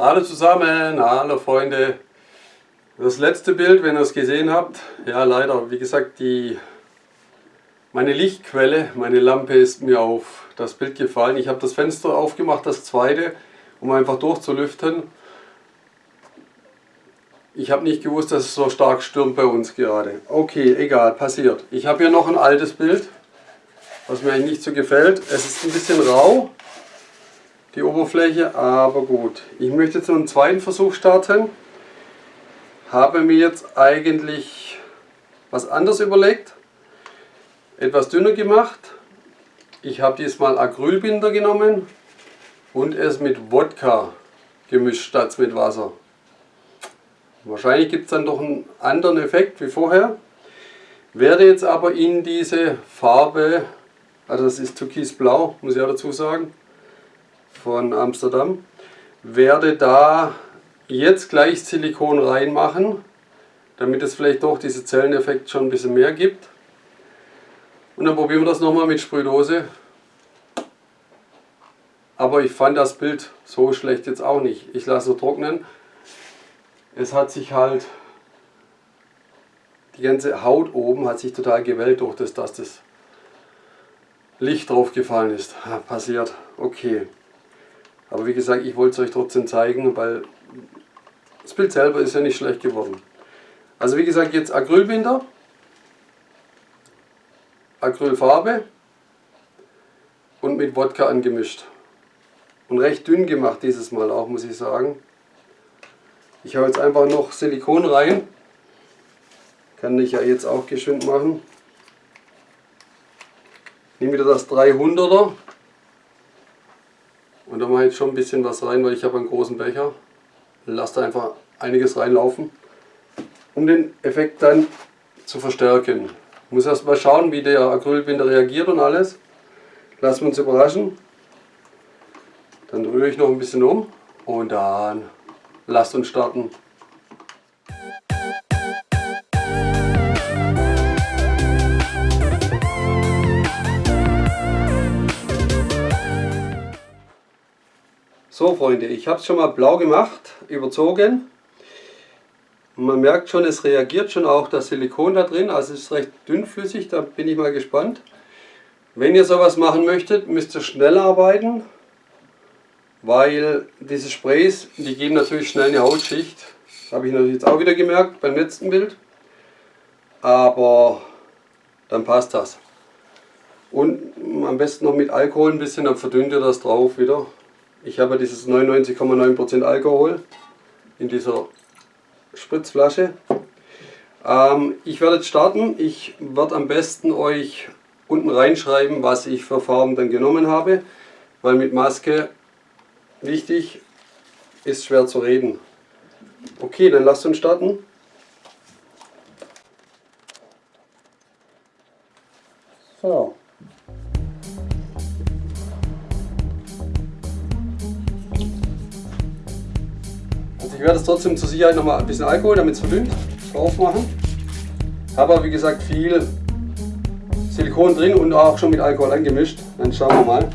Hallo zusammen, hallo Freunde. Das letzte Bild, wenn ihr es gesehen habt, ja leider, wie gesagt, die, meine Lichtquelle, meine Lampe ist mir auf das Bild gefallen. Ich habe das Fenster aufgemacht, das zweite, um einfach durchzulüften. Ich habe nicht gewusst, dass es so stark stürmt bei uns gerade. Okay, egal, passiert. Ich habe hier noch ein altes Bild, was mir eigentlich nicht so gefällt. Es ist ein bisschen rau, die Oberfläche, aber gut. Ich möchte jetzt noch einen zweiten Versuch starten. Habe mir jetzt eigentlich was anderes überlegt. Etwas dünner gemacht. Ich habe diesmal Acrylbinder genommen und es mit Wodka gemischt statt mit Wasser. Wahrscheinlich gibt es dann doch einen anderen Effekt wie vorher. Werde jetzt aber in diese Farbe, also das ist Türkisblau, muss ich auch dazu sagen, von Amsterdam. Werde da jetzt gleich Silikon reinmachen, damit es vielleicht doch diesen Zelleneffekt schon ein bisschen mehr gibt. Und dann probieren wir das nochmal mit Sprühdose. Aber ich fand das Bild so schlecht jetzt auch nicht. Ich lasse es trocknen. Es hat sich halt, die ganze Haut oben hat sich total gewellt durch das, dass das Licht drauf gefallen ist. passiert, okay. Aber wie gesagt, ich wollte es euch trotzdem zeigen, weil das Bild selber ist ja nicht schlecht geworden. Also wie gesagt, jetzt Acrylbinder, Acrylfarbe und mit Wodka angemischt. Und recht dünn gemacht dieses Mal auch, muss ich sagen. Ich habe jetzt einfach noch Silikon rein. Kann ich ja jetzt auch geschwind machen. Nehme wieder das 300er und da mache ich jetzt schon ein bisschen was rein, weil ich habe einen großen Becher. Lasse da einfach einiges reinlaufen, um den Effekt dann zu verstärken. Ich muss erst mal schauen, wie der Acrylbinder reagiert und alles. Lassen wir uns überraschen. Dann rühre ich noch ein bisschen um und dann lasst uns starten. So Freunde, ich habe es schon mal blau gemacht, überzogen. Man merkt schon, es reagiert schon auch das Silikon da drin, also es ist recht dünnflüssig, da bin ich mal gespannt. Wenn ihr sowas machen möchtet, müsst ihr schnell arbeiten, weil diese Sprays, die geben natürlich schnell eine Hautschicht. Das habe ich natürlich jetzt auch wieder gemerkt beim letzten Bild. Aber dann passt das. Und am besten noch mit Alkohol ein bisschen, dann verdünnt ihr das drauf wieder. Ich habe dieses 99,9% Alkohol in dieser Spritzflasche. Ähm, ich werde jetzt starten. Ich werde am besten euch unten reinschreiben, was ich für Farben dann genommen habe, weil mit Maske, wichtig, ist schwer zu reden. Okay, dann lasst uns starten. So. Ich werde es trotzdem zur Sicherheit noch mal ein bisschen Alkohol, damit es verdünnt, drauf machen. Habe aber wie gesagt viel Silikon drin und auch schon mit Alkohol angemischt. Dann schauen wir mal.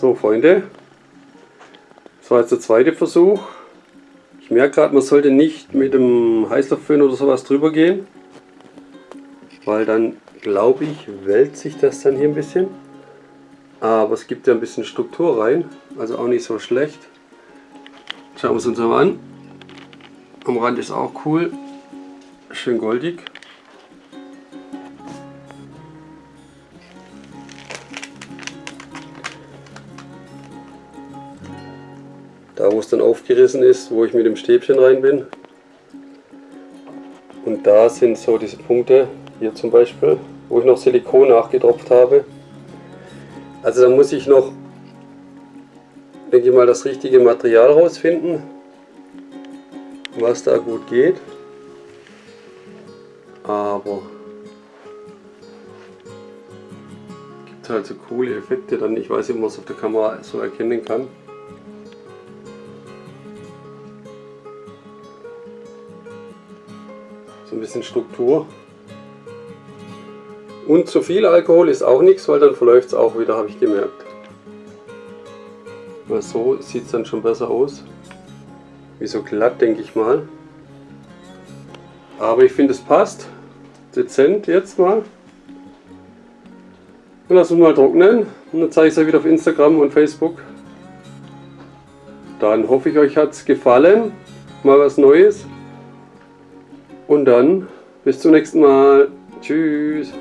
So Freunde, das war jetzt der zweite Versuch. Ich merke gerade, man sollte nicht mit dem Heißluftföhn oder sowas drüber gehen, weil dann glaube ich, wälzt sich das dann hier ein bisschen. Aber es gibt ja ein bisschen Struktur rein, also auch nicht so schlecht. Schauen wir es uns mal an. Am Rand ist auch cool, schön goldig. Da wo es dann aufgerissen ist, wo ich mit dem Stäbchen rein bin. Und da sind so diese Punkte, hier zum Beispiel, wo ich noch Silikon nachgetropft habe. Also da muss ich noch, denke ich mal, das richtige Material rausfinden, was da gut geht. Aber gibt halt so coole Effekte dann. Ich weiß nicht, ob man es auf der Kamera so erkennen kann. So ein bisschen Struktur. Und zu viel Alkohol ist auch nichts, weil dann verläuft es auch wieder, habe ich gemerkt. Weil so sieht es dann schon besser aus. Wie so glatt, denke ich mal. Aber ich finde es passt. Dezent jetzt mal. Und lassen wir mal trocknen. Und dann zeige ich es euch wieder auf Instagram und Facebook. Dann hoffe ich, euch hat es gefallen. Mal was Neues. Und dann bis zum nächsten Mal. Tschüss.